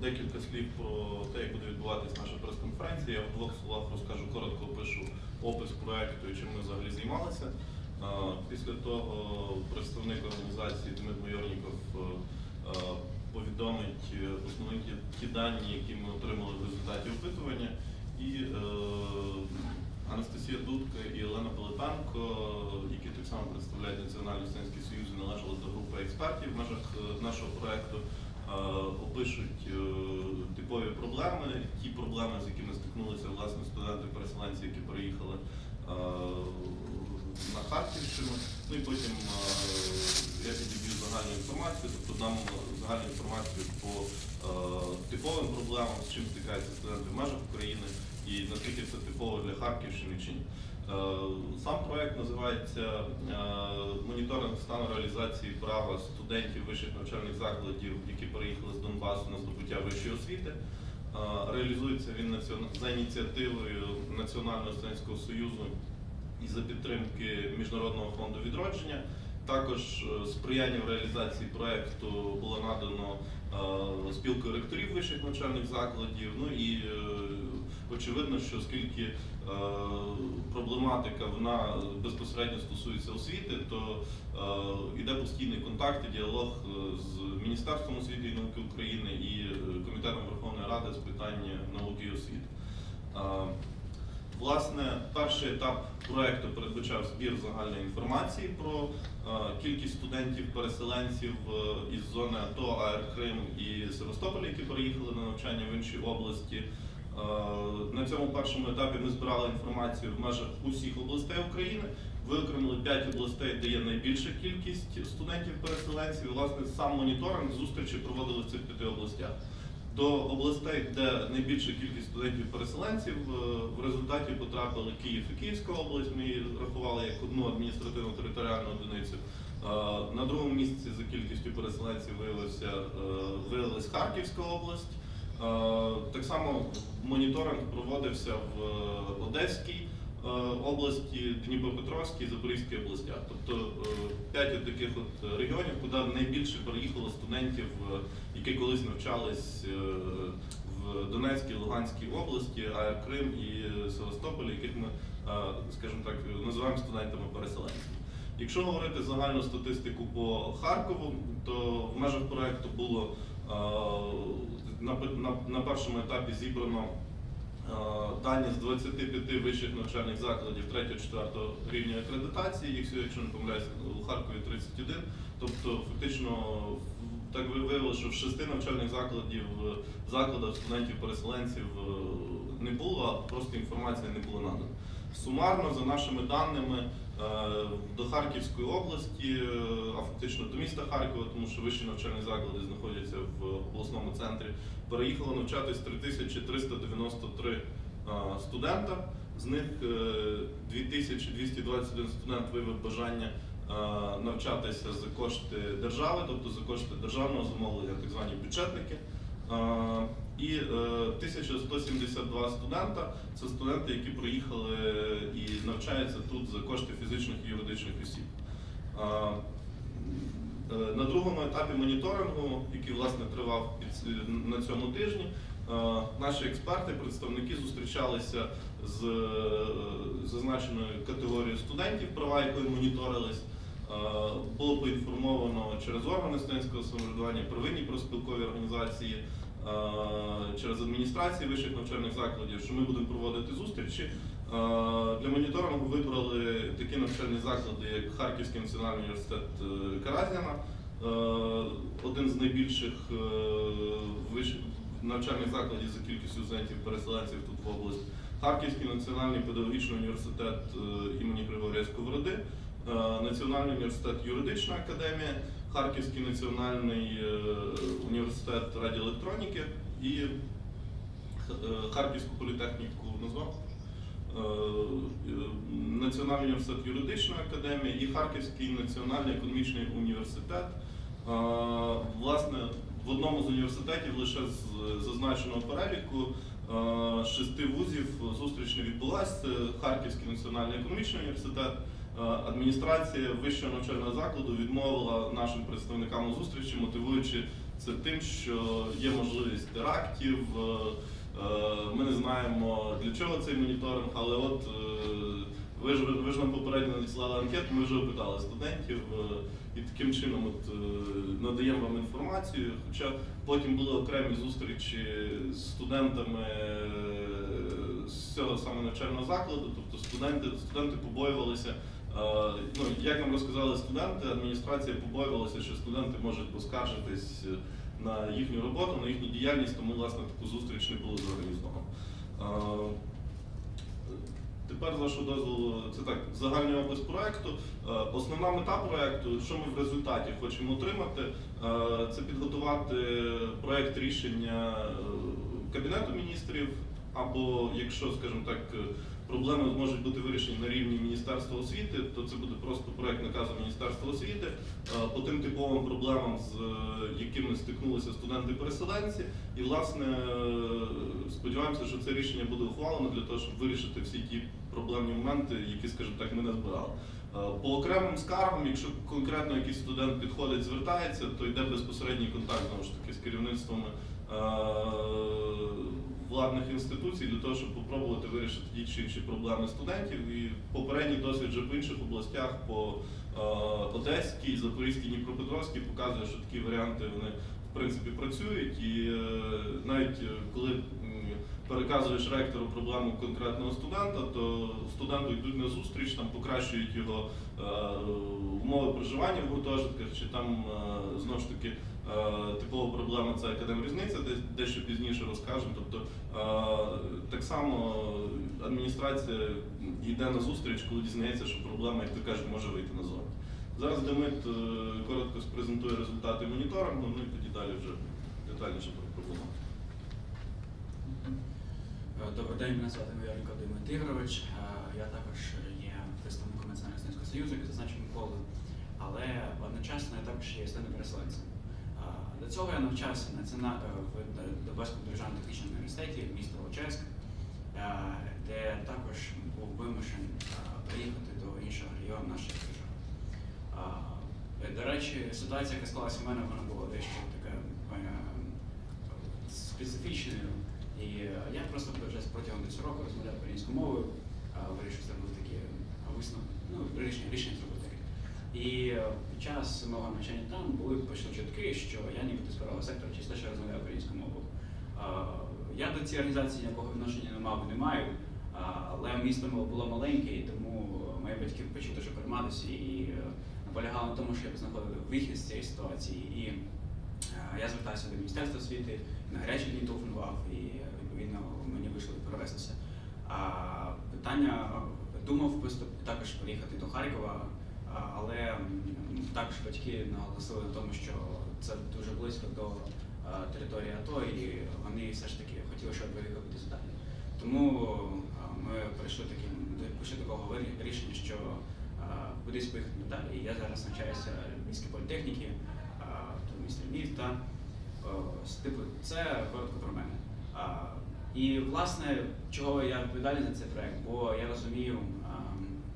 декілька слів про те, як буде відбуватись наша прес-конференція. Я в двох словах розкажу коротко опишу опис проекту і чим ми взагалі займалися. Е, Після того представник організації Дмит Майорніков е, е, повідомить е, основні ті, дані, які ми отримали в результаті опитування. І е, Анастасія Дудка і Олена Пилипенко, само представляють Національний студентський союз, і належали до групи експертів в межах е, нашого проекту, е, опишуть е, типові проблеми, ті проблеми, з якими стикнулися власне студенти-переселенці, які приїхали е, на Харківщину. Ну і потім я підіб'ю загальну інформацію, тобто дам загальну інформацію по типовим проблемам, з чим стикаються студенти в межах України і наскільки це типово для Харківщини чи ні. Е, Сам проект називається е, Моніторинг стану реалізації права студентів вищих навчальних закладів, які переїхали з Донбасу на здобуття вищої освіти. Е, Реалізується він за ініціативою Національного студентського союзу і за підтримки Міжнародного фонду відродження. Також сприяння в реалізації проекту було надано спілкою ректорів вищих навчальних закладів. Ну і очевидно, що оскільки е, проблематика вона безпосередньо стосується освіти, то е, йде постійний контакт і діалог е, з Міністерством освіти і науки України і е, Комітетом Верховної Ради з питань науки і освіти. Е, Власне, перший етап проекту передбачав збір загальної інформації про е, кількість студентів-переселенців із зони АТО, АР Крим і Севастополя, які переїхали на навчання в інші області. Е, на цьому першому етапі ми збирали інформацію в межах усіх областей України. Виокремили 5 областей, де є найбільша кількість студентів-переселенців. Власне, сам моніторинг зустрічі проводили в цих п'яти областях. До областей, де найбільша кількість студентів-переселенців, е, в результаті потрапили Київ і Київська область. Ми її рахували як одну адміністративну територіальну одиницю. Е, На другому місці за кількістю переселенців виявився е, виявилась Харківська область. Е, Так само моніторинг проводився в е, Одеській е, області, Дніпропетровській, Запорізькій областях. Тобто п'ять таких от регіонів, куди найбільше переїхало студентів, які колись навчались в Донецькій, Луганській області, АР Крим і Севастополі, яких ми, скажімо так, називаємо студентами-переселенцями. Якщо говорити загальну статистику по Харкову, то в межах проекту було на, на, на першому етапі зібрано е, дані з 25 вищих навчальних закладів 3-4 рівня акредитації, їх якщо не помиляюся, у Харкові 31. Тобто, фактично, так ви виявили, що в шести навчальних закладів е, закладах студентів-переселенців е, не було, а просто інформація не була надана. Сумарно, за нашими даними, е, до Харківської області, е, а фактично до міста Харкова, тому що вищі навчальні заклади знаходяться в обласному центрі, переїхало навчатись 3393 е, студента. З них е, 2221 студент виявив бажання навчатися за кошти держави, тобто за кошти державного замовлення, так звані бюджетники. Е, І е, 1172 студента це студенти, які приїхали і навчаються тут за кошти фізичних і юридичних осіб. Е, е, На другому етапі моніторингу, який власне тривав на цьому тижні, е, наші експерти, представники зустрічалися з е, зазначеною категорією студентів, права якої моніторились. Е, Було поінформовано через органи студентського самоврядування, первинні профспілкові організації, е, через адміністрації вищих навчальних закладів, що ми будемо проводити зустрічі. Е, Для моніторингу вибрали такі навчальні заклади, як Харківський національний університет е, Каразіна, е, один з найбільших е, навчальних закладів за кількістю студентів-переселенців тут в області, Харківський національний педагогічний університет е, імені Григорія Сковороди, е, Національний університет юридична академія, Харківський національний е, університет радіоелектроніки і е, Харківську політехніку назвав. Е, Національний університет юридична академія і Харківський національний економічний університет. Власне, в одному з університетів лише з зазначеного переліку шести вузів зустріч не відбулася. Це Харківський національний економічний університет. Е, Адміністрація вищого навчального закладу відмовила нашим представникам у зустрічі, мотивуючи це тим, що є можливість терактів. е, е, Ми не знаємо для чого цей моніторинг, але от ви ж ви ж нам попередньо надіслали анкету, ми вже опитали студентів і таким чином от, надаємо вам інформацію. Хоча потім були окремі зустрічі з студентами з цього саме навчального закладу, тобто студенти, студенти побоювалися. Е, Ну, як нам розказали студенти, адміністрація побоювалася, що студенти можуть поскаржитись е, на їхню роботу, на їхню діяльність, тому власне таку зустріч не було зорганізовано. Е, Тепер, з вашого дозволу, це так, загальний опис проекту. Е, Основна мета проекту, що ми в результаті хочемо отримати, це підготувати проект рішення Кабінету міністрів, або якщо, скажімо так, проблеми можуть бути вирішені на рівні Міністерства освіти, то це буде просто проект наказу Міністерства освіти е, по тим типовим проблемам, з е, якими стикнулися студенти-переселенці. І, власне, е, сподіваємося, що це рішення буде ухвалено для того, щоб вирішити всі ті проблемні моменти, які, скажімо так, ми не збирали. По окремим скаргам, якщо конкретно якийсь студент підходить, звертається, то йде безпосередній контакт знову ж таки з керівництвом е, владних інституцій для того, щоб спробувати вирішити ті чи інші проблеми студентів. І попередній досвід вже в інших областях по е, Одеській, Запорізькій, Дніпропетровській показує, що такі варіанти вони в принципі працюють. І е, навіть е, коли переказуєш ректору проблему конкретного студента, то студенту йдуть на зустріч, там покращують його е, умови проживання в гуртожитках, чи там е, знову ж таки е, типова проблема це академрізниця, де дещо пізніше розкажемо. Тобто так само адміністрація йде на зустріч, коли дізнається, що проблема, як то кажуть, може вийти назовні. Зараз Демид е, коротко спрезентує результати моніторингу, ну і тоді далі вже детальніше про проблему. Е, Добрий день, мене звати Мияренко Димит Ігорович. Е, Я також є представником Національного союзу, як зазначив Микола, але одночасно я також є студентом переселенцем. Е, До цього я навчався е, в Донбаському державному технічному університеті міста Волочеськ, е, де також був вимушений е, приїхати до іншого регіону нашої держави. Е, До речі, ситуація, яка склалася в мене, вона була дещо така е, специфічною. І е, я просто вже протягом десь року розмовляв українською мовою, вирішив зробити такі висновки, ну, рішення, рішення зробити таке. І е, під час мого навчання там були почали чутки, що я нібито з правого сектора через те, що я розмовляю українською мовою. Я до цієї організації ніякого відношення не мав і не маю, але місто було маленьке, і тому мої батьки почули, що прийматися і е, наполягали на тому, щоб знаходити вихід з цієї ситуації. І е, я звертався до Міністерства освіти, на гарячі дні телефонував і е, відповідно мені вийшло перевестися. А питання думав також приїхати до Харкова, але також батьки наголосили на тому, що це дуже близько до території АТО, і вони все ж таки хотіли, щоб я кудись далі. Тому ми прийшли таким пішли такого рішення, що кудись поїхати далі. Я зараз навчаюся в Львівській політехніці, в місті Львів та типу, це коротко про мене. І власне, чого я відповідальний за цей проект, бо я розумію,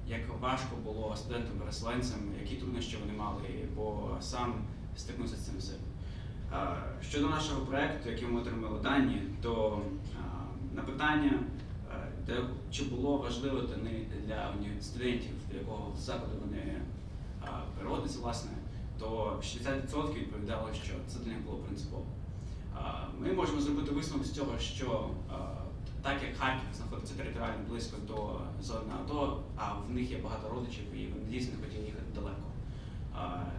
як важко було студентам-переселенцям, які труднощі вони мали, бо сам стикнувся з цим. А, Щодо нашого проекту, який ми отримали дані, то на питання, чи було важливо для для студентів, до якого закладу вони переводяться, власне, то 60% відповідало, що це для них було принципово. Ми можемо зробити висновок з цього, що так як Харків знаходиться територіально близько до зони АТО, а в них є багато родичів і вони дійсно хотіли їхати далеко.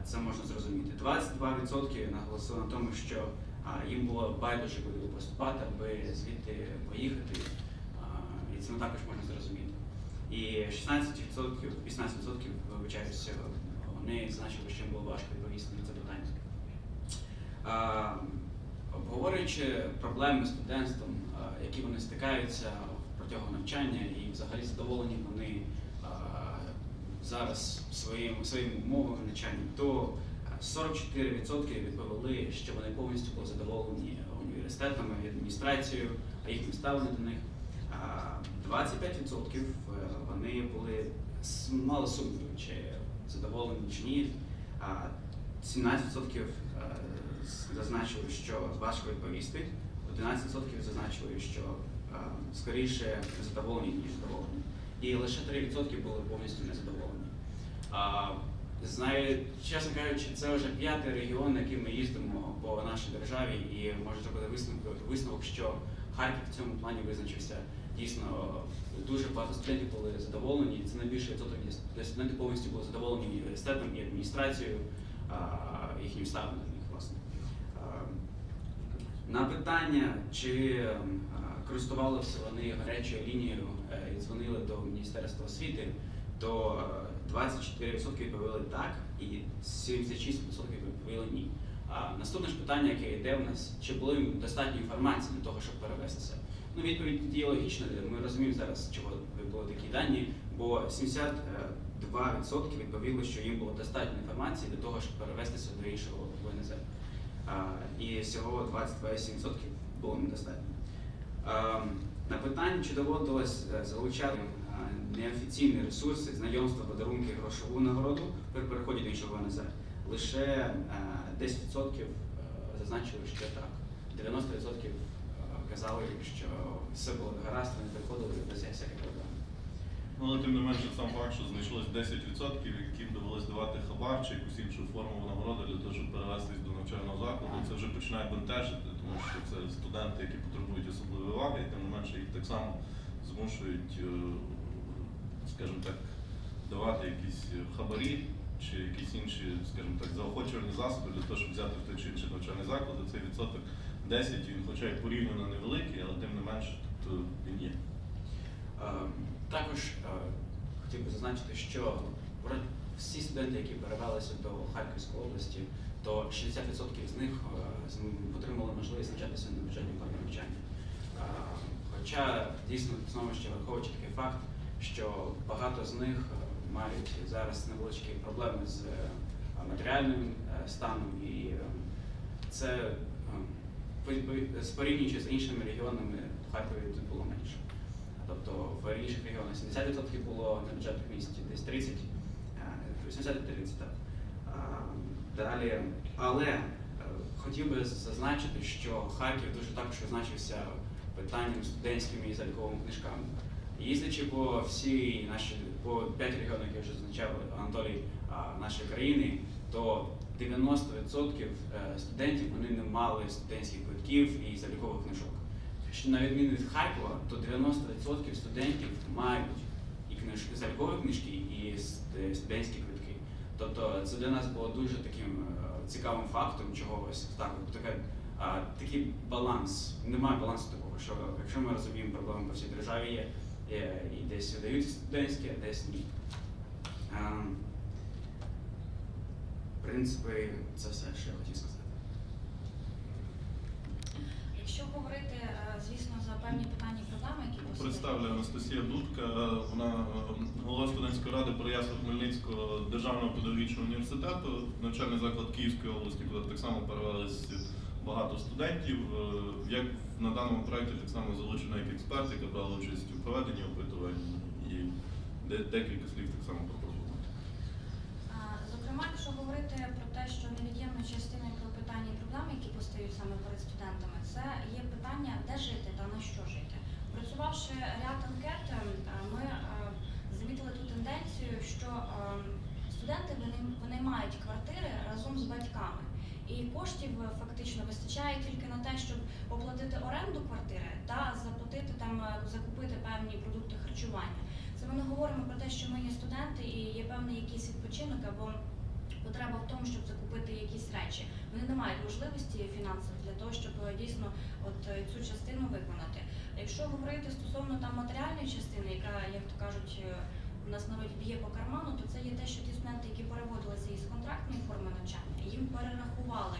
Це можна зрозуміти. 22% наголосили на тому, що їм було байдуже куди поступати, аби звідти поїхати. І це також можна зрозуміти. І 16%, 18% вибачаюся, вони зазначили, що їм було важко відповісти на це питання. Обговорюючи проблеми з студентством, які вони стикаються протягом навчання і взагалі задоволені вони зараз своїм, своїм умовами навчання, то 44% відповіли, що вони повністю були задоволені університетами адміністрацією, а їхнім ставленням до них. А 25% вони були мали сумнівів, чи задоволені чи ні. А 17% е, зазначили, що важко відповісти. 12% зазначили, що е, скоріше задоволені, ніж задоволені. І лише 3% були повністю незадоволені. Знаю, чесно кажучи, це вже п'ятий регіон, на який ми їздимо по нашій державі, і можу зробити висновок, висновок, що Харків в цьому плані визначився дійсно дуже багато студентів були задоволені. Це найбільший відсоток, де- де студенти повністю були задоволені університетом, і адміністрацією, їхнім ставленням до них, власне. А, на питання, чи користувалися вони гарячою лінією е, і дзвонили до Міністерства освіти, то е, 24% відповіли так і 76% відповіли ні. Наступне ж питання, яке йде в нас, чи були їм достатньо інформації для того, щоб перевестися? Ну, відповідь є логічна. Ми розуміємо зараз, чого були такі дані, бо 72% відповіли, що їм було достатньо інформації для того, щоб перевестися до іншого і всього 22,7% було недостатньо. На питання, чи доводилось е, залучати е, неофіційні ресурси, знайомства, подарунки, грошову нагороду при переході до іншого ВНЗ, лише е, 10% е, зазначили, що так. 90% е, казали, що все було гаразд, вони приходили без всяких проблем. Ну, але тим не менше сам факт, що знайшлось 10%, яким довелось давати хабар чи якусь іншу форму нагороди для того, щоб перевестись до навчального закладу, це вже починає бентежити, тому що це студенти, які потребують особливої уваги, і тим не менше їх так само змушують, е, скажімо так, давати якісь хабарі чи якісь інші, скажімо так, заохочувальні засоби для того, щоб взяти в той чи інший навчальний заклад. Цей відсоток 10, він хоча й порівняно невеликий, але тим не менше е, він є. Е, Також е, хотів би зазначити, що всі студенти, які перевелися до Харківської області, то 60% з них е, отримали можливість навчатися на бюджетній формі навчання. Хоча дійсно знову ще враховуючи такий факт, що багато з них е, мають зараз невеличкі проблеми з е, матеріальним станом, і це е, по- з порівнюючи з іншими регіонами в Харкові було менше. Тобто в інших регіонах 70% було на бюджетних місць, десь 30, е, 80-30, так. Далі, але е, хотів би зазначити, що Харків дуже також визначився питанням студентськими і заліковими книжками. Їздячи по всій нашій, по 5 регіонах, як вже зазначав Анатолій, нашої країни, то 90% е, студентів вони не мали студентських квитків і залікових книжок. Що на відміну від Харкова, то 90% студентів мають і книжки, залікові книжки, і студентські квитки. Тобто це для нас було дуже таким е, цікавим фактом, чогось. так, таке, а, такий баланс. Немає балансу такого, що якщо ми розуміємо, проблеми по всій державі є, є і десь видають студентські, а десь ні. А, В принципі, це все, що я хотів сказати. Якщо говорити, е, звісно, за певні питання і проблеми, які. Представлю Анастасія Дудка, вона е, голова студентської ради Переяслав-Хмельницького державного педагогічного університету, навчальний заклад Київської області, куди так само перевелись багато студентів. Е, Як на даному проєкті так само залучена як експерт, яка брала участь у проведенні опитувань і декілька слів так само пропонуємо. А, Зокрема, якщо говорити про те, що невід'ємною частиною про питання і проблеми, які постають саме перед студентами, це є питання, де жити та на що жити. Працювавши ряд анкет, е, ми е, замітили ту тенденцію, що е, студенти вони, мають квартири разом з батьками. І коштів фактично вистачає тільки на те, щоб оплатити оренду квартири та заплатити там, е, закупити певні продукти харчування. Це ми не говоримо про те, що ми є студенти і є певний якийсь відпочинок або потреба в тому, щоб закупити якісь речі. Вони не мають можливості фінансових для того, щоб е, дійсно от е, цю частину виконати. Якщо говорити стосовно там матеріальної частини, яка, як то кажуть, е, у нас народі б'є по карману, то це є те, що ті студенти, які переводилися із контрактної форми навчання, їм перерахували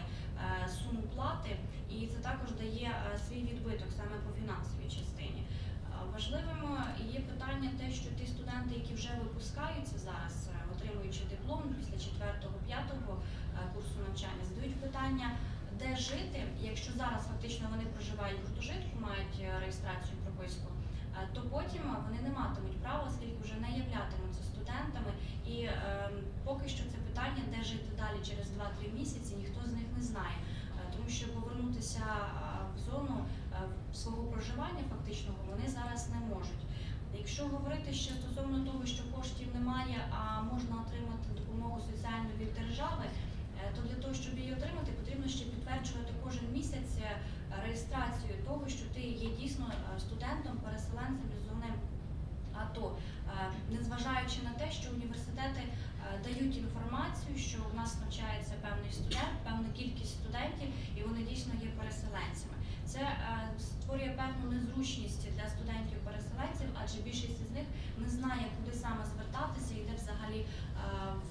суму плати, і це також дає свій відбиток саме по фінансовій частині. Важливим є питання те, що ті студенти, які вже випускаються зараз, отримуючи диплом після 4-5 курсу навчання, задають питання, де жити, якщо зараз фактично вони проживають в гуртожитку, мають е, реєстрацію прописку, е, то потім е, вони не матимуть права, оскільки вже не являтимуться студентами. І е, поки що це питання, де жити далі через 2-3 місяці, ніхто з них не знає. Е, Тому що повернутися е, в зону е, свого проживання фактичного вони зараз не можуть. Якщо говорити ще стосовно того, що коштів немає, а можна отримати допомогу соціальну від держави, е, то для того, щоб її отримати, потрібно ще підтверджувати кожен місяць е, реєстрацію того, що ти є дійсно е, студентом, переселенцем зони АТО, незважаючи на те, що університети дають інформацію, що в нас навчається певний студент, певна кількість студентів, і вони дійсно є переселенцями. Це створює певну незручність для студентів-переселенців, адже більшість з них не знає, куди саме звертатися і де взагалі е,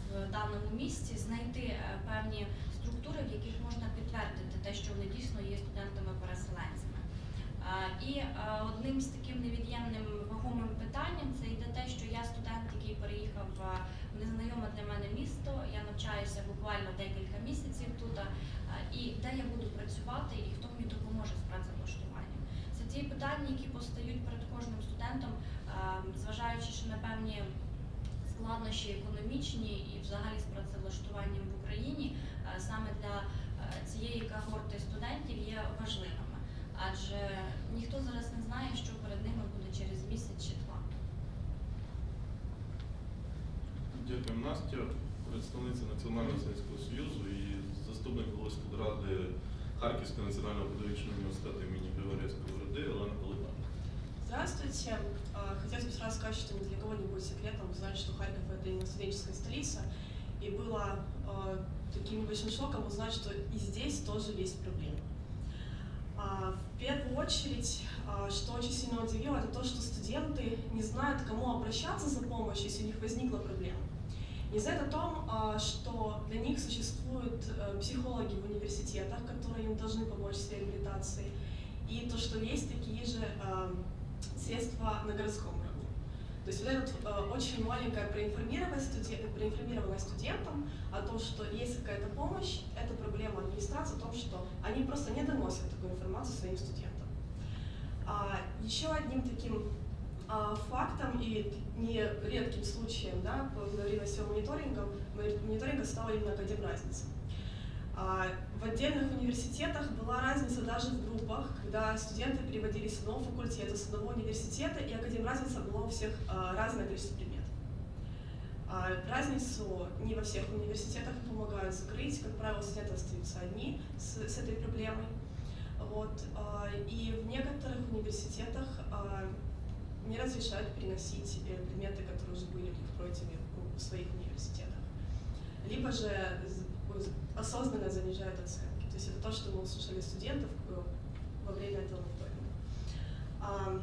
в даному місці знайти е, певні структури, в яких можна підтвердити те, що вони дійсно є студентами-переселенцями. Е, І одним з таким невід'ємним вагомим питанням це йде те, що я студент, який переїхав в незнайоме для мене місто. Я навчаюся буквально декілька місяців тут. І де я буду працювати, і хто мені допоможе з працевлаштуванням. Ті питання, які постають перед кожним студентом, е, зважаючи ще на певні складнощі економічні і взагалі з працевлаштуванням в Україні, е, саме для е, цієї когорти студентів є важливими. Адже ніхто зараз не знає, що перед ними буде через місяць чи два. Дякую, Настя, представниця Національного Сільського Союзу і заступник голови ради Харківського національного педагогічного університету імені Григорія Сковороди Олена Полипан. Здравствуйте. А, Хотелось бы сразу сказать, что ни для кого не будет секретом узнать, что Харьков – это именно студенческая столица. И было а, таким небольшим шоком узнать, что и здесь тоже есть проблемы. А, В первую очередь, а, что очень сильно удивило, это то, что студенты не знают, к кому обращаться за помощью, если у них возникла проблема. Не знают о том, а, что для них существуют э, психологи в университетах, которые им должны помочь с реабилитацией, и то, что есть такие же а, средства на городском уровне. То есть вот эта э, очень маленькая проинформированность, студен- проинформированность студентам о том, что есть какая-то помощь, это проблема администрации, о том, что они просто не доносят такую информацию своим студентам. А, еще одним таким а, фактом и не редким случаем да, во время всего мониторинга, мониторинга стала именно академразница. А, В отдельных университетах была разница даже в группах, когда студенты переводились с одного факультета, с одного университета, и академразница была у всех а, разное количество предметов. А, Разницу не во всех университетах помогают закрыть, как правило, студенты остаются одни с, с этой проблемой. Вот. а, И в некоторых университетах а, не разрешают переносить э, предметы, которые уже были у них пройдены в своих университетах. Либо же осознанно занижают оценки. То есть это то, что мы услышали студентов э, во время этого мониторинга. А,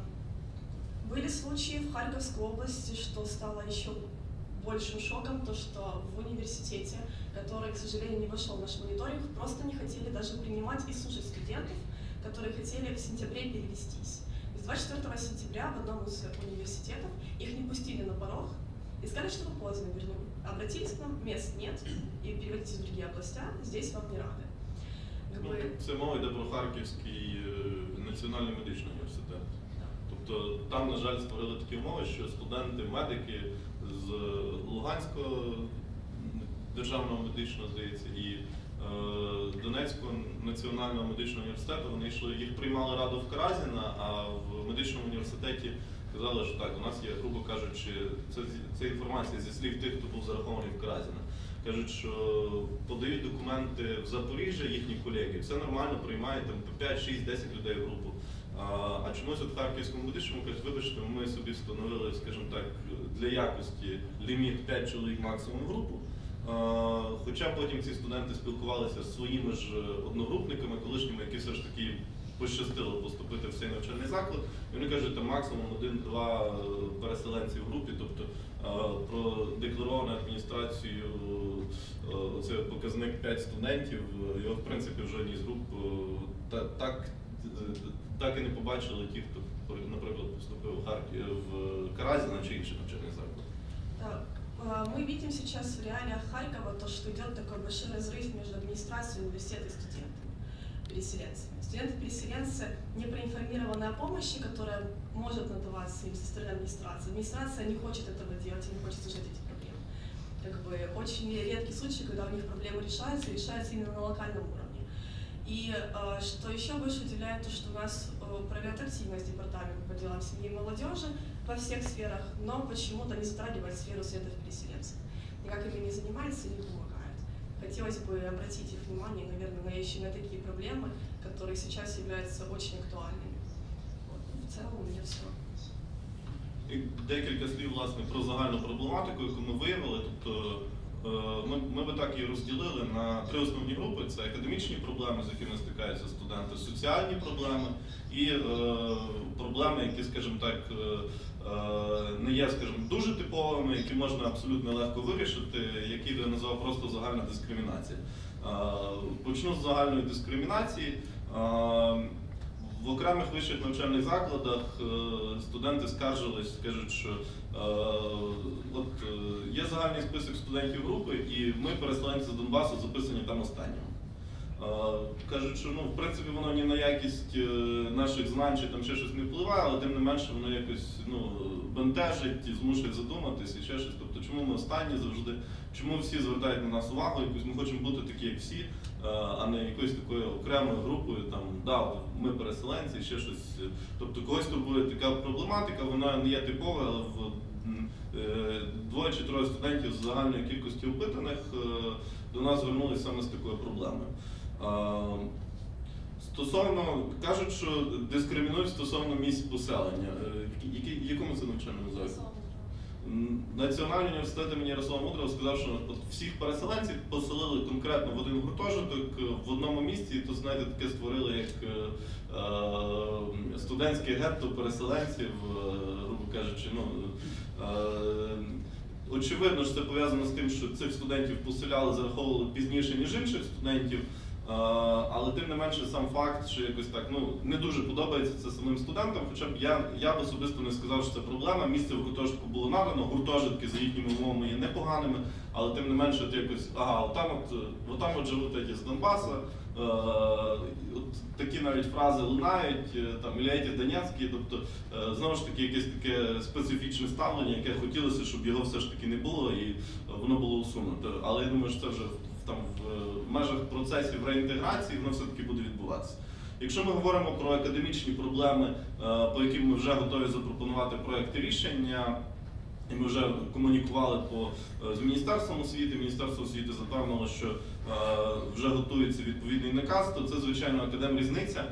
Были случаи в Харьковской области, что стало еще большим шоком, то что в университете, который, к сожалению, не вошел в наш мониторинг, просто не хотели даже принимать и слушать студентов, которые хотели в сентябре перевестись. С 24 сентября в одном из университетов их не пустили на порог и сказали, что вы поздно вернули. Обратились к нам, мест нет, и переводитесь в другие области, здесь вам не рады. Как Ну, бы, Це мова йде про Харківський е, національний медичний університет. Тобто там, на жаль, створили такі умови, що студенти, медики з Луганського державного медичного, здається, і е, Донецького національного медичного університету, вони йшли, їх приймали раду в Каразіна, а в медичному університеті казали, що так, у нас є, грубо кажучи, це, це інформація зі слів тих, хто був зарахований в Каразіна. Кажуть, що подають документи в Запоріжжя їхні колеги, все нормально, приймають там по 5, 6, 10 людей в групу. А, а чомусь от Харківському медичному кажуть, вибачте, ми собі встановили, скажімо так, для якості ліміт 5 чоловік максимум в групу. Хоча потім ці студенти спілкувалися з своїми ж одногрупниками, колишніми, які все ж таки пощастило поступити в цей навчальний заклад. І вони кажуть, там максимум один-два е, переселенці в групі, тобто е, про декларовану адміністрацію е, це показник 5 студентів. Його в принципі в жодній з груп так, так і не побачили ті, хто наприклад поступив в Харків в Каразіна чи інший навчальний заклад. А, Мы видим сейчас в реалиях Харькова то, что идет такой большой разрыв между администрацией университета и студентами, переселенцами. Студенты-переселенцы не проинформированы о помощи, которая может надаваться им со стороны администрации. Администрация не хочет этого делать не хочет решать эти проблемы. Как бы очень редкий случай, когда у них проблемы решаются, и решаются именно на локальном уровне. И э, что еще больше удивляет, то что у нас э, проявляет активность департамент по делам семьи и молодежи во всех сферах, но почему-то не затрагивает сферу средств переселенцев. Никак ими не занимается не помогает. Хотелось бы обратить их внимание, наверное, на еще на такие проблемы, которые сейчас являются очень актуальными. Вот. Ну, В целом у меня все. І декілька слів власне про загальну проблематику, яку ми виявили. Тобто е, ми, ми би так її розділили на три основні групи: це академічні проблеми, з якими стикаються студенти, соціальні проблеми і е, проблеми, які, скажімо так, е, е, не є, скажімо, дуже типовими, які можна абсолютно легко вирішити, які я назвав просто загальна дискримінація. Е, Почну з загальної дискримінації. В окремих вищих навчальних закладах е, студенти скаржились, кажуть, що е, от е, є загальний список студентів групи, і ми, переселенці з Донбасу, записані там останньому. Е, Кажуть, що ну, в принципі воно ні на якість наших знань чи там ще щось не впливає, але тим не менше воно якось ну, бентежить і змушує задуматись і ще щось. Тобто, чому ми останні завжди, чому всі звертають на нас увагу, якусь ми хочемо бути такі, як всі, а не якоюсь такою окремою групою, там, да, ми переселенці, ще щось. Тобто когось турбує така проблематика, вона не є типова, але в е, двоє чи троє студентів з загальної кількості опитаних е, до нас звернулися саме з такою проблемою. Стосовно кажуть, що дискримінують стосовно місць поселення. Е, якому це навчальному закладі? Національний університет імені Ярослава Мудрого сказав, що всіх переселенців поселили конкретно в один гуртожиток е, в одному місці, і то знаєте, таке створили як е, е, студентське гетто переселенців, е, грубо кажучи. Ну, очевидно, що це пов'язано з тим, що цих студентів поселяли, зараховували пізніше, ніж інших студентів. Е, Але тим не менше сам факт, що якось так ну не дуже подобається це самим студентам. Хоча б я, я б особисто не сказав, що це проблема. Місце в гуртожитку було надано, гуртожитки за їхніми умовами є непоганими, але тим не менше, от якось ага, отам от, отам от живуть такі з Донбаса. Е, от такі навіть фрази лунають, е, там Іляйті Донецький, тобто знову ж таки якесь таке специфічне ставлення, яке хотілося, щоб його все ж таки не було і воно було усунуто. Але я думаю, що це вже там в межах процесів реінтеграції воно все-таки буде відбуватися. Якщо ми говоримо про академічні проблеми, е, по яким ми вже готові запропонувати проекти рішення, і ми вже комунікували по, е, з Міністерством освіти. Міністерство освіти запевнило, що е, вже готується відповідний наказ, то це, звичайно, академрізниця, е,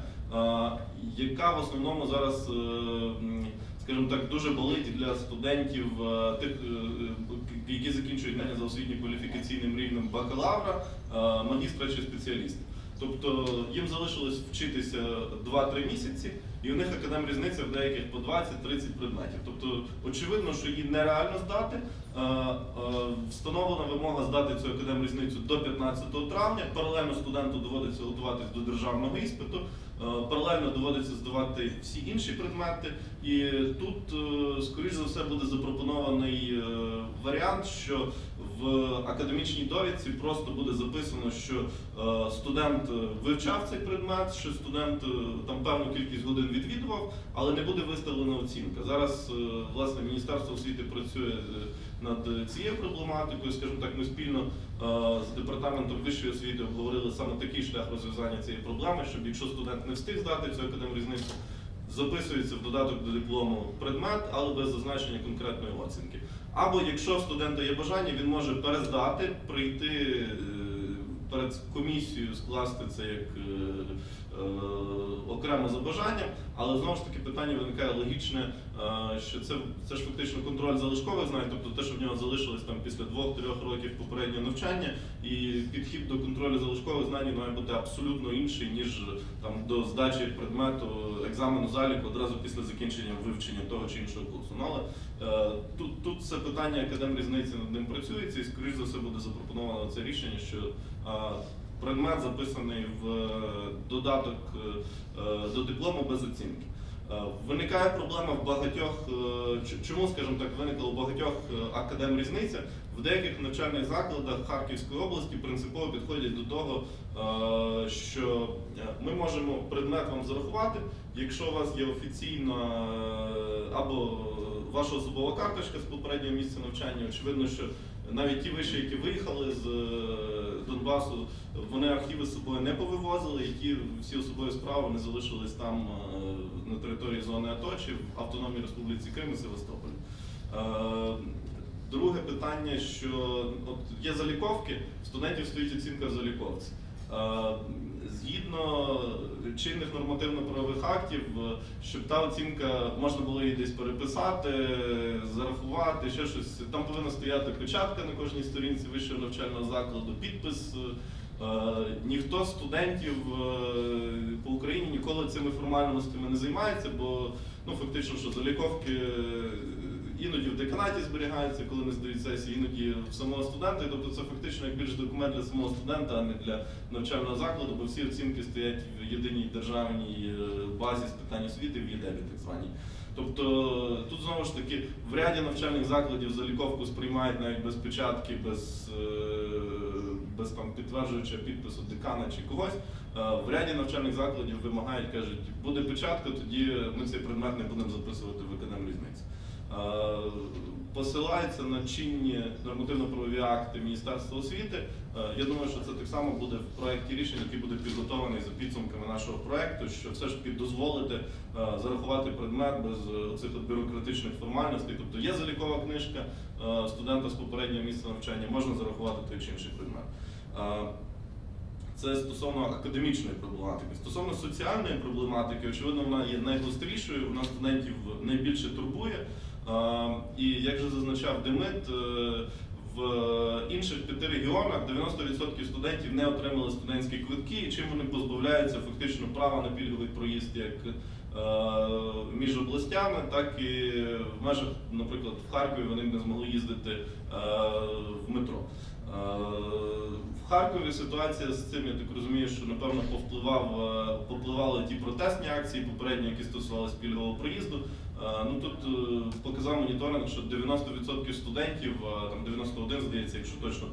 яка в основному зараз, е, скажімо так, дуже болить для студентів, е, тих, е, які закінчують навіть за освітньо-кваліфікаційним рівнем бакалавра, е, магістра чи спеціаліста. Тобто їм залишилось вчитися 2-3 місяці, і у них академрізниця в деяких по 20-30 предметів. Тобто, очевидно, що її нереально здати. Е, е, Встановлена вимога здати цю академрізницю до 15 травня. Паралельно студенту доводиться готуватись до державного іспиту. Е, Паралельно доводиться здавати всі інші предмети. І тут, е, скоріш за все, буде запропонований е, варіант, що в академічній довідці просто буде записано, що студент вивчав цей предмет, що студент там певну кількість годин відвідував, але не буде виставлена оцінка. Зараз власне Міністерство освіти працює над цією проблематикою. Скажімо так, ми спільно е, з департаментом вищої освіти обговорили саме такий шлях розв'язання цієї проблеми, щоб якщо студент не встиг здати цю академрізницю, записується в додаток до диплому предмет, але без зазначення конкретної оцінки. Або якщо студента є бажання, він може перездати, прийти е, перед комісією, скласти це як е, е, окремо за бажанням, але знову ж таки питання виникає логічне, е, що це, це ж фактично контроль залишкових знань, тобто те, що в нього залишилось там після двох-трьох років попереднього навчання, і підхід до контролю залишкових знань має бути абсолютно інший, ніж там до здачі предмету екзамену заліку одразу після закінчення вивчення того чи іншого курсу. Ну, але е, тут, тут це питання академрізниці над ним працюється, і скоріш за все буде запропоновано це рішення, що предмет записаний в е, додаток е, е, до диплому без оцінки. Виникає проблема в багатьох, чому, скажімо так, виникла у багатьох е, академрізниця. В деяких навчальних закладах Харківської області принципово підходять до того, що ми можемо предмет вам зарахувати, якщо у вас є офіційна або ваша особова карточка з попереднього місця навчання. Очевидно, що навіть ті виші, які виїхали з е, Донбасу, вони архіви з собою не повивозили, і ті всі особові справи не залишились там е, на території зони АТО чи в Автономній Республіці Крим і Севастополі. Е, Друге питання, що от є заліковки, студентів стоїть оцінка заліковці. Е, Згідно чинних нормативно-правових актів, е, щоб та оцінка можна було її десь переписати, зарахувати, ще щось. Там повинна стояти печатка на кожній сторінці вищого навчального закладу, підпис. Е, Ніхто з студентів е, по Україні ніколи цими формальностями не займається, бо ну фактично, що заліковки е, іноді в деканаті зберігаються, коли не здають сесії, іноді в самого студента. І Тобто це фактично як більш документ для самого студента, а не для навчального закладу, бо всі оцінки стоять в єдиній державній е, базі з питань освіти в ЄДЕБі, так званій. Тобто тут знову ж таки в ряді навчальних закладів заліковку сприймають навіть без печатки, без, е, без там, підтверджуючого підпису декана чи когось. Е, В ряді навчальних закладів вимагають, кажуть, буде печатка, тоді ми цей предмет не будемо записувати в економрізниці. Е, Посилаються на чинні нормативно-правові акти Міністерства освіти. Е, Я думаю, що це так само буде в проєкті рішення, який буде підготовлений за підсумками нашого проєкту, що все ж таки дозволити е, зарахувати предмет без цих бюрократичних формальностей. Тобто є залікова книжка студента з попереднього місця навчання, можна зарахувати той чи інший предмет. Це стосовно академічної проблематики. Стосовно соціальної проблематики, очевидно, вона є найгострішою, вона студентів найбільше турбує. І як же зазначав Демит, е, в інших п'яти регіонах 90% студентів не отримали студентські квитки, і чим вони позбавляються фактично права на пільговий проїзд як е, між областями, так і в межах, наприклад, в Харкові вони не змогли їздити е, в метро. В Харкові ситуація з цим, я так розумію, що напевно повпливав, повпливали ті протестні акції попередні, які стосувалися пільгового проїзду. Е, Ну тут е, показав моніторинг, що 90% студентів, е, там 91, здається, якщо точно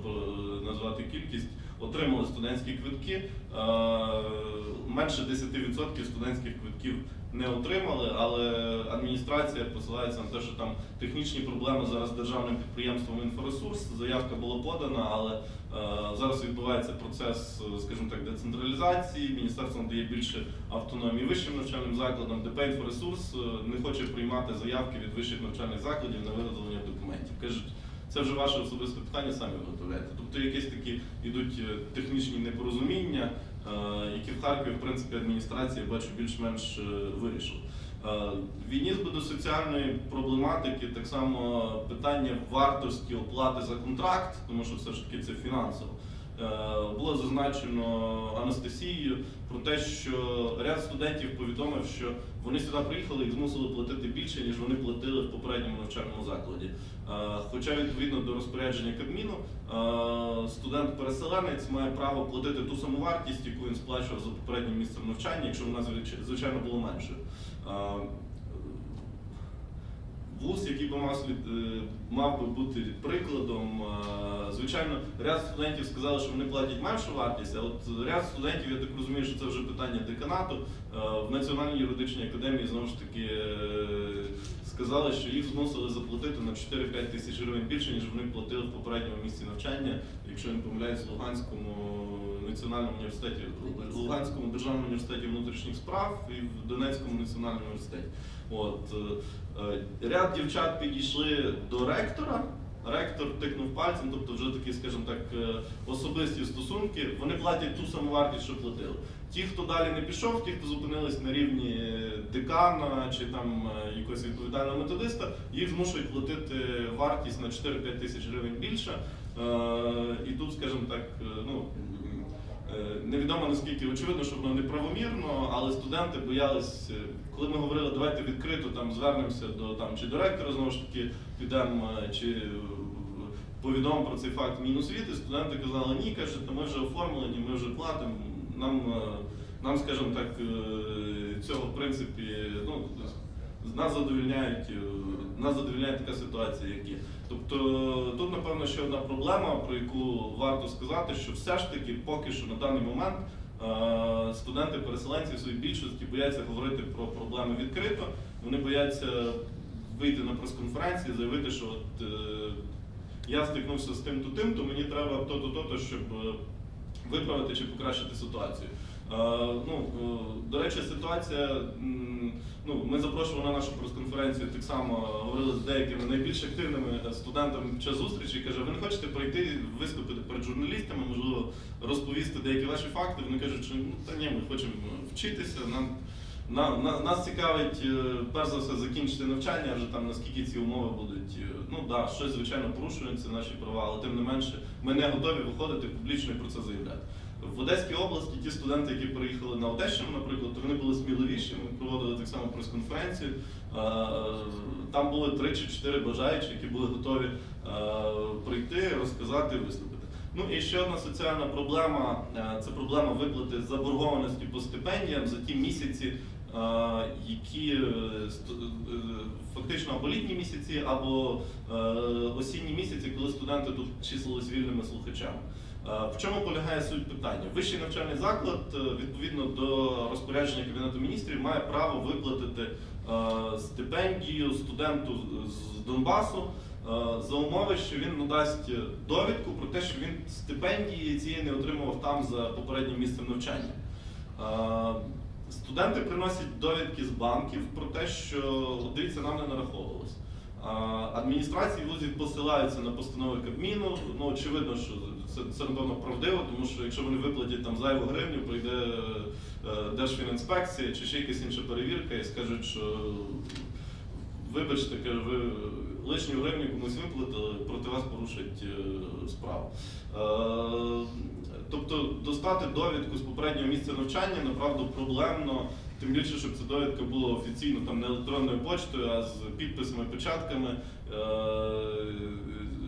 назвати кількість, отримали студентські квитки. Е, Менше 10% студентських квитків не отримали, але адміністрація посилається на те, що там технічні проблеми зараз з державним підприємством інфоресурс. Заявка була подана, але е, зараз відбувається процес, е, скажімо так, децентралізації. Міністерство надає більше автономії вищим навчальним закладам. ДП інфоресурс не хоче приймати заявки від вищих навчальних закладів на виготовлення документів. Кажуть, це вже ваше особисте питання, самі виготовляєте. Тобто якісь такі йдуть е, технічні непорозуміння, е, які в Харкові, в принципі, адміністрація бачу більш-менш е, вирішила. Е, В війні з соціальної проблематики так само питання вартості оплати за контракт, тому що все ж таки це фінансово. Було зазначено Анастасією про те, що ряд студентів повідомив, що вони сюди приїхали і змусили платити більше, ніж вони платили в попередньому навчальному закладі. Е, Хоча відповідно до розпорядження Кабміну, е, студент-переселенець має право платити ту саму вартість, яку він сплачував за попереднім місцем навчання, якщо вона звичайно було меншою. Е, Вуз, який би мав, е, мав би бути прикладом, звичайно, ряд студентів сказали, що вони платять меншу вартість, а от ряд студентів, я так розумію, що це вже питання деканату. В Національній юридичній академії знову ж таки сказали, що їх змусили заплатити на 4-5 тисяч гривень більше, ніж вони платили в попередньому місці навчання, якщо не помиляюсь, в Луганському національному університеті, Луганському державному університеті внутрішніх справ і в Донецькому національному університеті. От е, е, ряд дівчат підійшли до ректора. Ректор тикнув пальцем, тобто вже такі, скажімо так, е, особисті стосунки. Вони платять ту саму вартість, що платили. Ті, хто далі не пішов, ті, хто зупинились на рівні декана чи там е, якогось відповідального методиста, їх змушують платити вартість на 4-5 тисяч гривень більше. Е, І тут, скажімо так, ну. Е, Невідомо наскільки очевидно, що воно неправомірно, але студенти боялись, е, коли ми говорили, давайте відкрито там звернемося до там чи до ректора, знову ж таки підемо е, чи повідомимо про цей факт Міносвіти, студенти казали, ні, кажуть, «Та ми вже оформлені, ми вже платимо. Нам, нам скажімо так, цього в принципі, ну, нас задовільняють, нас задовільняє така ситуація, як є. Тобто тут, напевно, ще одна проблема, про яку варто сказати, що все ж таки поки що на даний момент е, студенти-переселенці в своїй більшості бояться говорити про проблеми відкрито. Вони бояться вийти на прес-конференції, заявити, що от, е, я стикнувся з тим-то тим, то мені треба то-то, то-то, щоб е, виправити чи покращити ситуацію. Ну, е, до речі, ситуація. Ну, ми запрошували на нашу прес-конференцію так само говорили з деякими найбільш активними е, студентами під час зустрічі. Каже, ви не хочете пройти, виступити перед журналістами, можливо, розповісти деякі ваші факти. Вони кажуть, що ну та ні, ми хочемо вчитися. Нам на, на, нас цікавить е, перш за все закінчити навчання, вже там наскільки ці умови будуть. е, Ну да, щось звичайно порушується наші права, але тим не менше ми не готові виходити публічно і про це заявляти. В Одеській області ті студенти, які приїхали на Одещину, наприклад, то вони були сміливіші. Ми проводили так само прес-конференцію. Е, Там були три чи чотири бажаючі, які були готові е, прийти, розказати, виступити. Ну і ще одна соціальна проблема е, це проблема виплати заборгованості по стипендіям за ті місяці, які фактично або літні місяці, або осінні місяці, коли студенти тут числились вільними слухачами. Е, В чому полягає суть питання? Вищий навчальний заклад, е, відповідно до розпорядження Кабінету міністрів, має право виплатити е, стипендію студенту з- Донбасу за умови, що він надасть довідку про те, що він стипендії цієї не отримував там за попереднім місцем навчання. Студенти приносять довідки з банків про те, що дивіться, нам не нараховувалось. Адміністрації вузів посилаються на постанови Кабміну. Ну, очевидно, що це, це напевно правдиво, тому що якщо вони виплатять там зайву гривню, прийде е, Держфінінспекція чи ще якась інша перевірка і скажуть, що вибачте, ви лишню гривню комусь виплатили, проти вас порушать е, справу. Е, Тобто достати довідку з попереднього місця навчання направду проблемно, тим більше, щоб ця довідка була офіційно там не електронною почтою, а з підписами, печатками, е,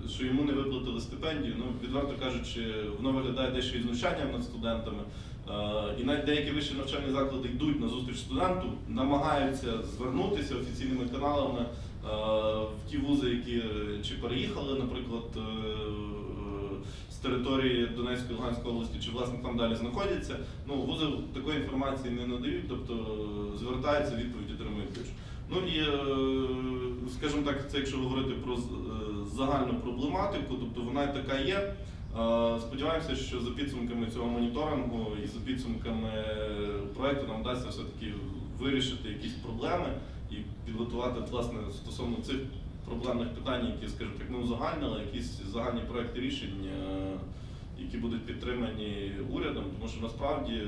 що йому не виплатили стипендію. Ну, відверто кажучи, воно виглядає дещо і знущанням над студентами. Е, І навіть деякі вищі навчальні заклади йдуть на зустріч студенту, намагаються звернутися офіційними каналами е, в ті вузи, які чи переїхали, наприклад, території Донецької Луганської області, чи власне там далі знаходяться. Ну, вузи такої інформації не надають, тобто е, звертаються, відповідь пишуть. Ну і, е, скажімо так, це якщо говорити про е, загальну проблематику, тобто вона така є. Сподіваємося, що за підсумками цього моніторингу і за підсумками проекту нам вдасться все-таки вирішити якісь проблеми і підготувати власне стосовно цих проблемних питань, які, скажімо так, не узагальнили, якісь загальні проекти рішень, е, які будуть підтримані урядом, тому що насправді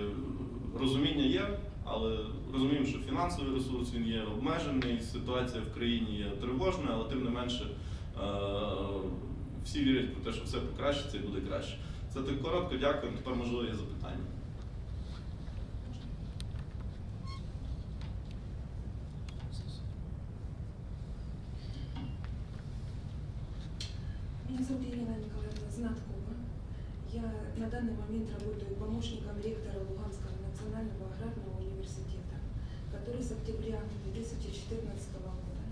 розуміння є, але розуміємо, що фінансовий ресурс він є обмежений, ситуація в країні є тривожна, але тим не менше е, всі вірять про те, що все покращиться і буде краще. Це так коротко, дякую. Тепер можливо є запитання. Меня зовут Елена Николаевна Знаткова. Я на данный момент работаю помощником ректора Луганского национального аграрного университета, который с октября 2014 года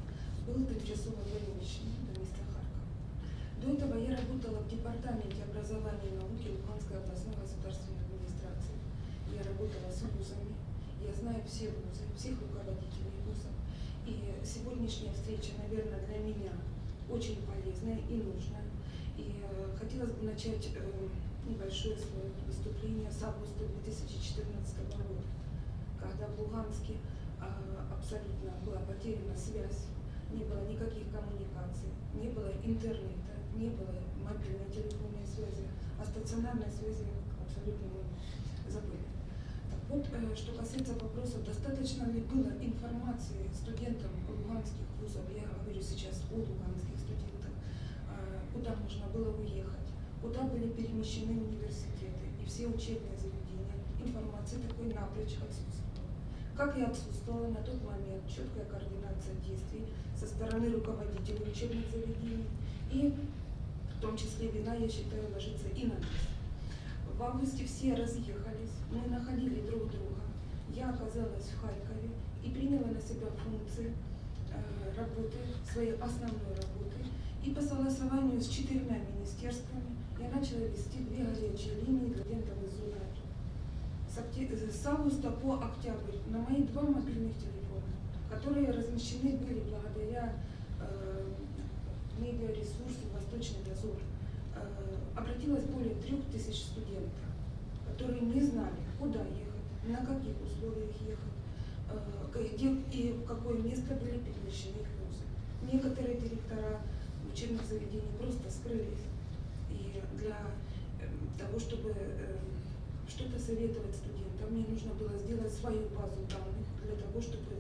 был тимчасово вольничным до места Харькова. До этого я работала в департаменте образования и науки Луганской областной государственной администрации. Я работала с вузами, я знаю все вузы, всех руководителей вузов. И сегодняшняя встреча, наверное, для меня очень полезная и нужная. Бы начать э, небольшое свое выступление с августа 2014 года, когда в Луганске э, абсолютно была потеряна связь, не было никаких коммуникаций, не было интернета, не было мобильной телефонной связи, о стационарной связи абсолютно мы забыли. Так вот, э, что касается вопроса, достаточно ли было информации студентам луганских вузов, я говорю сейчас о луганских студентах, э, куда можно было уехать, куда были перемещены университеты и все учебные заведения, информации такой напрочь отсутствовала. Как и отсутствовала на тот момент четкая координация действий со стороны руководителей учебных заведений и в том числе вина, я считаю, ложится и на нас. В августе все разъехались, мы находили друг друга. Я оказалась в Харькове и приняла на себя функции э, работы, своей основной работы. И по согласованию с четырьмя министерствами я начала вести две горячие линии студентов из АТО. С, э, с августа по октябрь на мои два мобильных телефона, которые размещены были благодаря э, медиаресурсу «Восточный дозор», э, обратилось более трех тысяч студентов, которые не знали, куда ехать, на каких условиях ехать, э, где и в какое место были перемещены их вузы. Некоторые директора учебных заведений просто скрылись. Для эм, того, чтобы эм, что-то советовать студентам, мне нужно было сделать свою базу данных для того, чтобы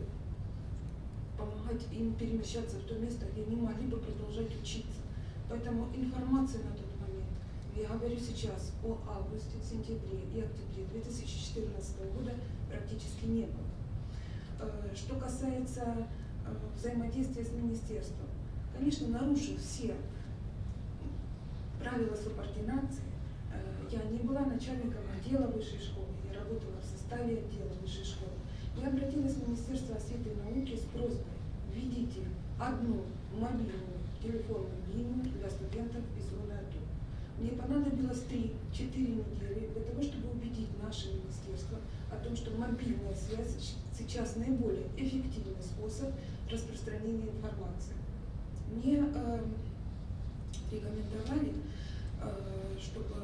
помогать им перемещаться в то место, где они могли бы продолжать учиться. Поэтому информации на тот момент, я говорю сейчас о августе, сентябре и октябре 2014 года практически не было. Э, Что касается э, взаимодействия с министерством, конечно, нарушив все правила субординации, э, я не была начальником отдела высшей школы, я работала в составе отдела высшей школы. Я обратилась в Министерство освиты и науки с просьбой введите одну мобильную телефонную линию для студентов из зоны АТО. Мне понадобилось 3-4 недели для того, чтобы убедить наше министерство о том, что мобильная связь сейчас наиболее эффективный способ распространения информации. Мне э, рекомендовали, э, чтобы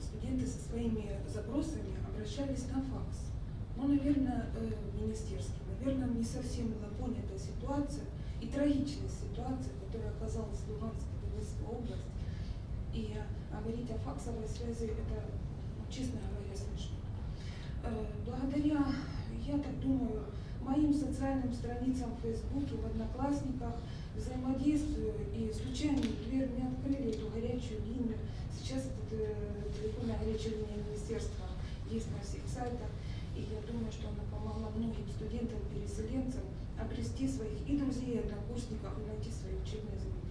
студенты со своими запросами обращались на факс. Ну, наверное, э, министерство, наверное, не совсем была понята ситуация и трагичность ситуации, которая оказалась в Луганской Донецкой области. И говорить о факсовой связи, это, ну, честно говоря, смешно. Э, Благодаря, я так думаю, моим социальным страницам в Фейсбуке, в Одноклассниках, взаимодействию и случайно дверь мне открыли эту горячую линию. Сейчас этот э, телефонная горячая линия министерства есть на всех сайтах. И я думаю, что она помогла многим студентам-переселенцам обрести своих и друзей, и однокурсников, и найти свои учебные заведения.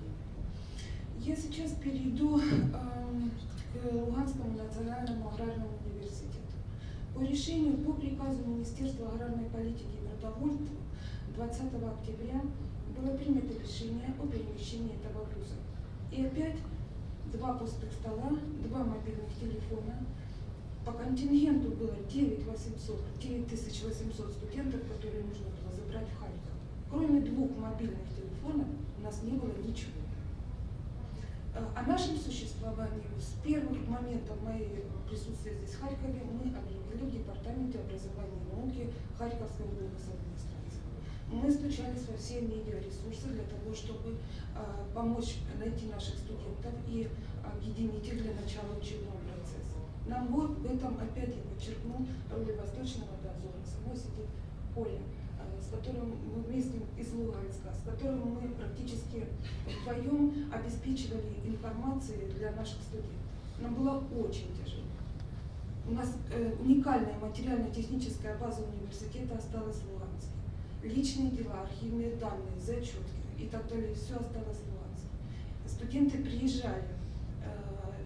Я сейчас перейду эм, к Луганскому национальному аграрному университету. По решению, по приказу Министерства аграрной политики и продовольствия 20 октября было принято решение о перемещении этого вуза. И опять два пустых стола, два мобильных телефона. По контингенту было 9800, 9800 студентов, которые нужно было забрать в Харьков. Кроме двух мобильных телефонов у нас не было ничего. Э, О нашем существовании с первых моментов моей присутствия здесь в Харькове мы объявили в Департаменте образования и науки Харьковской администрации. Мы стучались во все медиаресурсы для того, чтобы э, помочь найти наших студентов и объединить их для начала учебного процесса. Нам вот в этом опять я подчеркну роль Восточного дозора. Со мной сидит Коля, э, с которым мы вместе из Луганска, с которым мы практически вдвоем обеспечивали информацией для наших студентов. Нам было очень тяжело. У нас э, уникальная материально-техническая база университета осталась в. Личные дела, архивные данные, зачетки и так далее, все осталось в Луганске. Студенты приезжали э,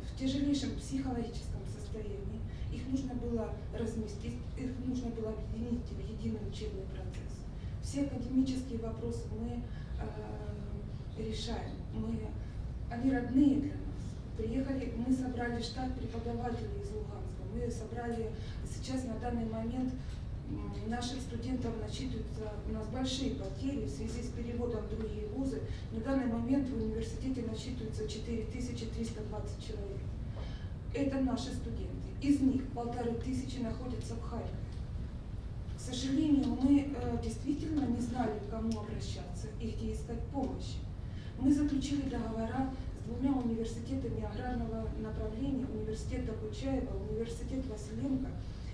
в тяжелейшем психологическом состоянии. Их нужно было разместить, их нужно было объединить в единый учебный процесс. Все академические вопросы мы э, решаем. Мы, они родные для нас. Приехали, мы собрали штат преподавателей из Луганска. Мы собрали сейчас на данный момент м, наших студентов насчитываются у нас большие потери в связи с переводом в другие вузы. На данный момент в университете насчитывается 4320 человек. Это наши студенты. Из них полторы тысячи находятся в Харькове. К сожалению, мы э, действительно не знали, к кому обращаться и где искать помощи. Мы заключили договора с двумя университетами аграрного направления, университет Докучаева, университет Василенко,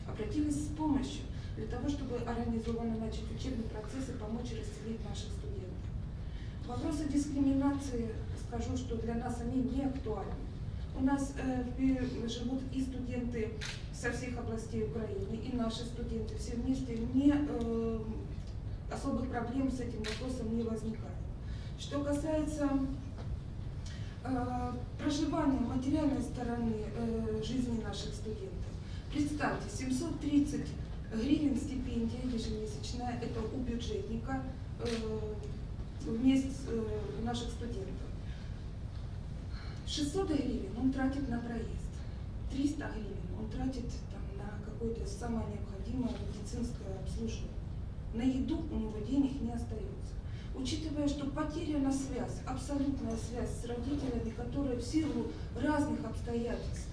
обратились с помощью для того, чтобы организованно начать учебный процесс и помочь расселить наших студентов. Вопросы дискриминации, скажу, что для нас они не актуальны. У нас э, живут и студенты со всех областей Украины, и наши студенты все вместе. Не, э, особых проблем с этим вопросом не возникает. Что касается э, проживания материальной стороны э, жизни наших студентов, представьте, 730 гривен стипендия ежемесячная, это у бюджетника э, в месяц э, у наших студентов. 600 гривен он тратит на проезд, 300 гривен он тратит там, на какое-то самое необходимое медицинское обслуживание. На еду у него денег не остается. Учитывая, что потеряна связь, абсолютная связь с родителями, которые в силу разных обстоятельств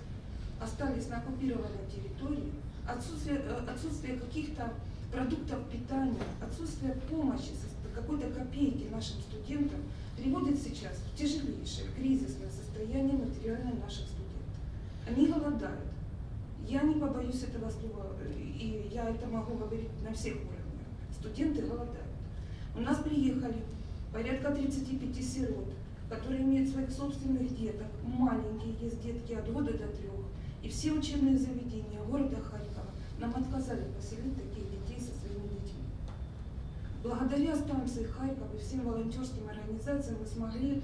остались на оккупированной территории, отсутствие, э, отсутствие каких-то продуктов питания, отсутствие помощи какой-то копейки нашим студентам приводит сейчас в тяжелейшее кризисное состояние материальное наших студентов. Они голодают. Я не побоюсь этого слова, и я это могу говорить на всех уровнях. Студенты голодают. У нас приехали порядка 35 сирот, которые имеют своих собственных деток, маленькие есть детки от года до трех. И все учебные заведения города Харькова нам отказали поселить таких детей со своими детьми. Благодаря станции Харьков и всем волонтерским организациям мы смогли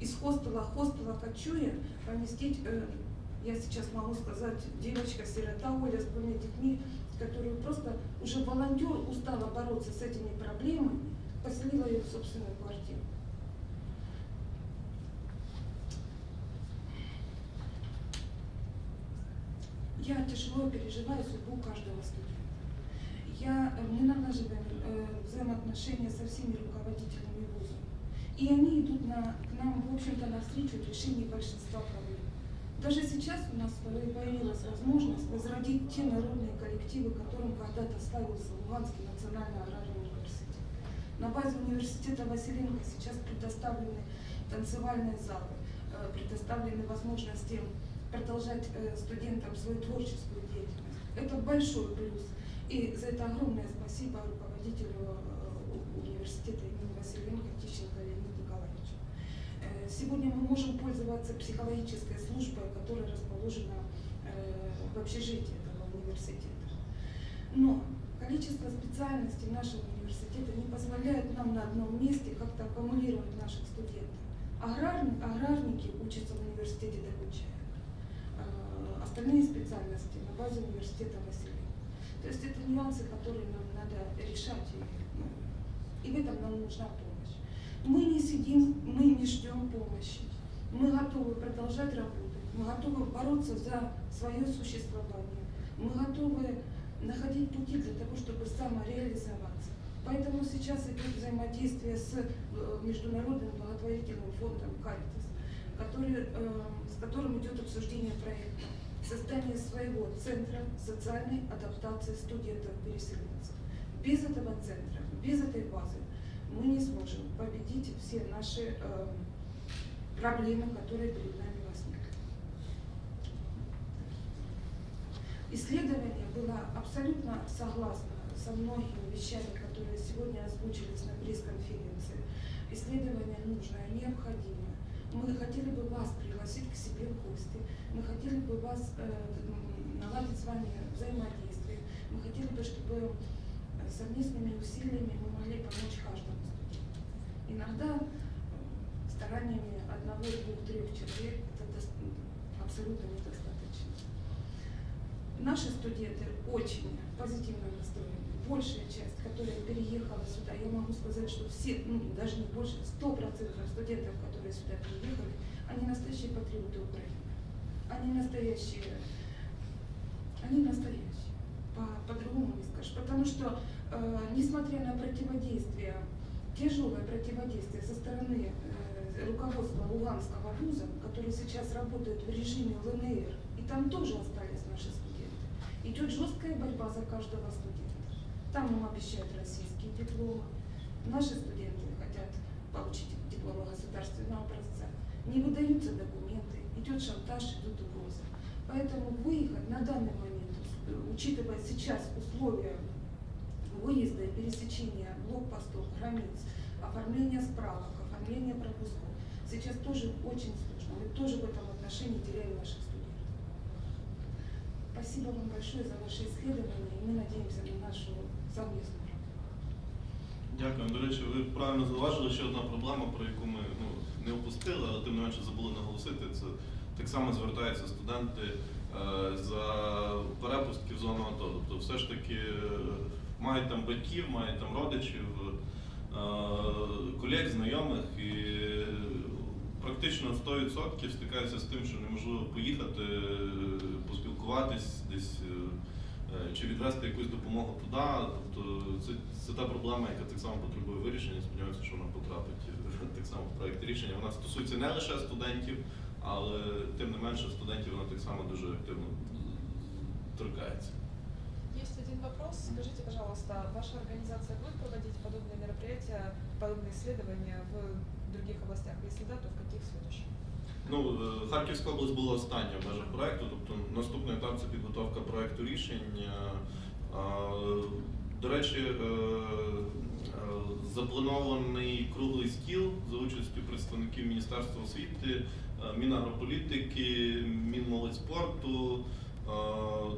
из хостела хостела Кочуя поместить, э, я сейчас могу сказать, девочка-сирота Оля с двумя детьми, которую просто уже волонтер устала бороться с этими проблемами, поселила ее в собственную квартиру. Я тяжело переживаю судьбу каждого студента. Я, э, мы налаживаем э, взаимоотношения со всеми руководителями вуза. И они идут на, к нам, в общем-то, навстречу в решении большинства проблем. Даже сейчас у нас появилась возможность возродить те народные коллективы, которым когда-то славился Луганский национальный аграрный университет. На базе университета Василенко сейчас предоставлены танцевальные залы, э, предоставлены возможности продолжать э, студентам свою творческую деятельность. Это большой плюс. И за это огромное спасибо руководителю э, университета имени Василенко Тищенко Леониду Николаевичу. Э, Сегодня мы можем пользоваться психологической службой, которая расположена в общежитии этого университета. Но количество специальностей нашего университета не позволяет нам на одном месте как-то аккумулировать наших студентов. Аграрни- аграрники учатся в университете Докучая. Остальные специальности на базе университета Василия. То есть это нюансы, которые нам надо решать, и, и в этом нам нужна помощь. Мы не сидим, мы не ждем помощи. Мы готовы продолжать работать, мы готовы бороться за свое существование, мы готовы находить пути для того, чтобы самореализоваться. Поэтому сейчас идет взаимодействие с э, Международным благотворительным фондом «Каритас», который, э, с которым идет обсуждение проекта создание своего центра социальной адаптации студентов-переселенцев. Без этого центра, без этой базы мы не сможем победить все наши э, проблемы, которые перед нами возникли. Исследование было абсолютно согласно со многими вещами, которые сегодня озвучились на пресс-конференции. Исследование нужное, необходимое. Мы хотели бы вас пригласить к себе в гости. Мы хотели бы вас э, наладить с вами взаимодействие. Мы хотели бы, чтобы э, совместными усилиями мы могли помочь каждому студенту. Иногда э, стараниями одного, двух, трех человек это абсолютно недостаточно. Наши студенты очень позитивно настроены. Большая часть, которая переехала сюда, я могу сказать, что все, ну даже не больше, сто процентов студентов, которые сюда приехали, они настоящие патриоты Украины. Они настоящие, они настоящие. По- По-другому не скажешь. Потому что, э, несмотря на противодействие, тяжелое противодействие со стороны э, руководства Луганского вуза, который сейчас работает в режиме ЛНР, и там тоже остались наши студенты, идет жесткая борьба за каждого студента. Там им обещают российские дипломы. Наши студенты хотят получить дипломы государственного образца. Не выдаются документы, идет шантаж, идут угрозы. Поэтому выехать на данный момент, э, учитывая сейчас условия выезда и пересечения блокпостов, границ, оформления справок, оформления пропусков, сейчас тоже очень сложно. Мы тоже в этом отношении теряем наших студентов. Спасибо вам большое за ваше исследование, и мы надеемся на нашу совместную. Дякую. До речі, ви правильно зауважили, ще одна проблема, про яку ми ну, не опустили, але тим не менше забули наголосити. Це так само звертаються студенти е, за перепустки в зону АТО. Тобто все ж таки е, мають там батьків, мають там родичів, е, колег, знайомих і практично 100% стикаються з тим, що неможливо поїхати, поспілкуватись десь. Чи відвести якусь допомогу туди, тобто це, це та проблема, яка так само потребує вирішення. Сподіваюся, що вона потрапить так само в проєкт рішення. Вона стосується не лише студентів, але тим не менше студентів вона так само дуже активно торкається. есть один вопрос. Скажите, пожалуйста, ваша организация будет проводить подобные мероприятия, подобные исследования в других областях? Если да, то в каких следующих? Ну, е, Харківська область була остання в межах проекту, тобто наступний етап це підготовка проекту рішень. До речі, е, запланований круглий стіл за участю представників Міністерства освіти, Мінагрополітики, Мінмолодьспорту. Е,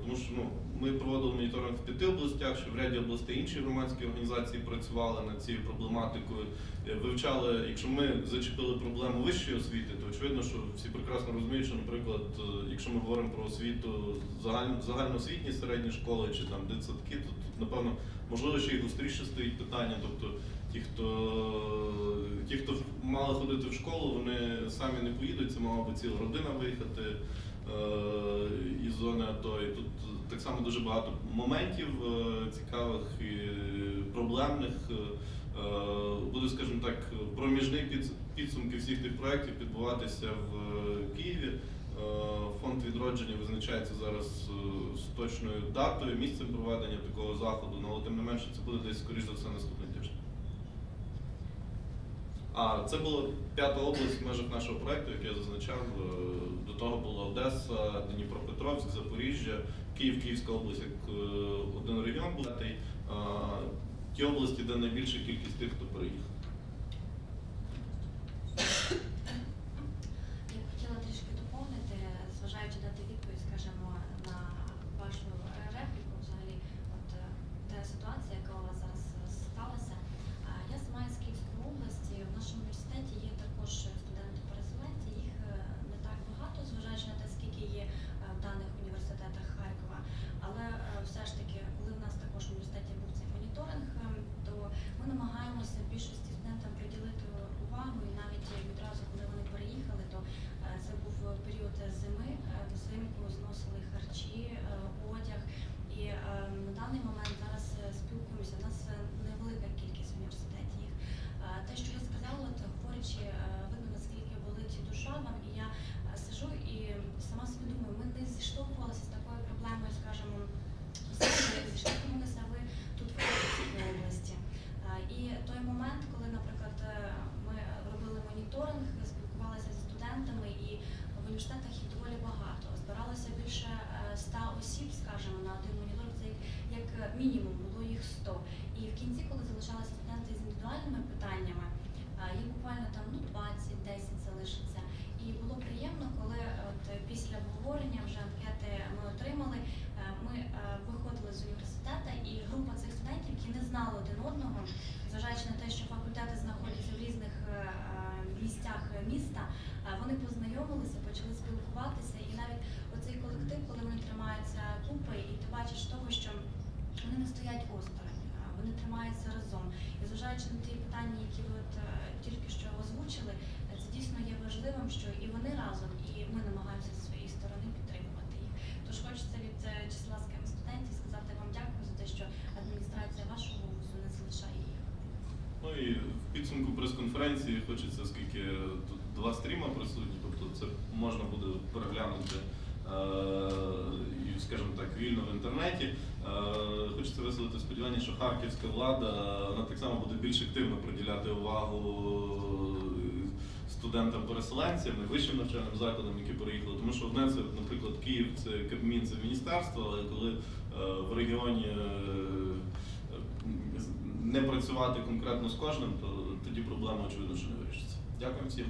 Тому що ну, ми проводили моніторинг в п'яти областях, що в ряді областей інші громадські організації працювали над цією проблематикою, е, вивчали, якщо ми зачепили проблему вищої освіти, то очевидно, що всі прекрасно розуміють, що, наприклад, е, якщо ми говоримо про освіту загально, загальноосвітні середні школи чи там дитсадки, то тут, напевно, можливо, ще й гостріше стоїть питання. Тобто ті, хто ті, хто мали ходити в школу, вони самі не поїдуть, це мала би ціла родина виїхати е, із зони АТО. І тут так само дуже багато моментів е, цікавих і проблемних. Е, Буде, скажімо так, проміжний підс- підсумки всіх тих проєктів відбуватися в е, Києві. Фонд відродження визначається зараз з точною датою, місцем проведення такого заходу, ну, але тим не менше це буде десь, скоріш за все, наступний тиждень. А це була п'ята область в межах нашого проєкту, як я зазначав. Е, До того була Одеса, Дніпропетровськ, Запоріжжя, Київ, Київська область як е, один регіон був. Ті області, де найбільша кількість тих, хто переїхав. Я б хотіла трішки доповнити, зважаючи дати відповідь, скажімо, на вашу репліку, взагалі, от е, та ситуація, яка у вас зараз е, сталася. А Я сама із Київської області. В нашому університеті є також студенти-переселенці. Їх е, не так багато, зважаючи на те, скільки є е, в даних університетах Харкова. Але е, все ж таки, коли в нас також в університеті був цей моніторинг, е, то ми намагаємося більшості студентам приділити увагу, і навіть відразу, коли вони переїхали, то е, це був період зими, е, взимку зносили харчі, е, одяг. І е, на даний момент зараз е, спілкуємося. У нас е, невелика кількість в університеті їх. Е, Те, що я сказала, от говорячи, е, видно наскільки болить душа вам, і я е, сижу і сама собі думаю, ми не зіштовхувалися з такою проблемою, скажімо, оскільки зіштовхнулися ви тут в Харківській області. Е, І той момент, коли, наприклад, е, ми робили моніторинг, спілкувалися зі студентами, і в університетах їх доволі багато. Збиралося більше е, 100 осіб, скажімо, на один моніторинг, це як- як мінімум було їх 100. І в кінці, коли залишалися студенти з індивідуальними питаннями, е, їх буквально там ну 20, 10 залишиться. І було приємно, коли е, от е, після обговорення вже анкети ми отримали. е, Ми е, виходили з університету, і група цих студентів, які не знали один одного, зважаючи на те, що факультети знаходяться в різних е, е, місцях міста, е, вони познайомилися, почали спілкуватися, і навіть оцей колектив, коли вони тримаються купи, і ти бачиш того, що вони не стоять осторонь, вони тримаються разом. І зважаючи на ті питання, які ви от, е, тільки що озвучили, це дійсно є важливим, що і вони разом, і ми намагаємося зі своєї сторони підтримувати їх. Тож хочеться від е, числа з ким студентів сказати вам дякую за те, що адміністрація вашого вузу не залишає їх. Ну і в підсумку прес-конференції хочеться, оскільки тут два стріма присутні, тобто це можна буде переглянути е, скажімо так, вільно в інтернеті. Е, Хочеться висловити сподівання, що харківська влада вона так само буде більш активно приділяти увагу студентам-переселенцям і вищим навчальним закладам, які переїхали. Тому що одне це, наприклад, Київ це Кабмін, це міністерство, але коли е, в регіоні не працювати конкретно з кожним, то тоді проблема очевидно, що не вирішиться. Дякую всім.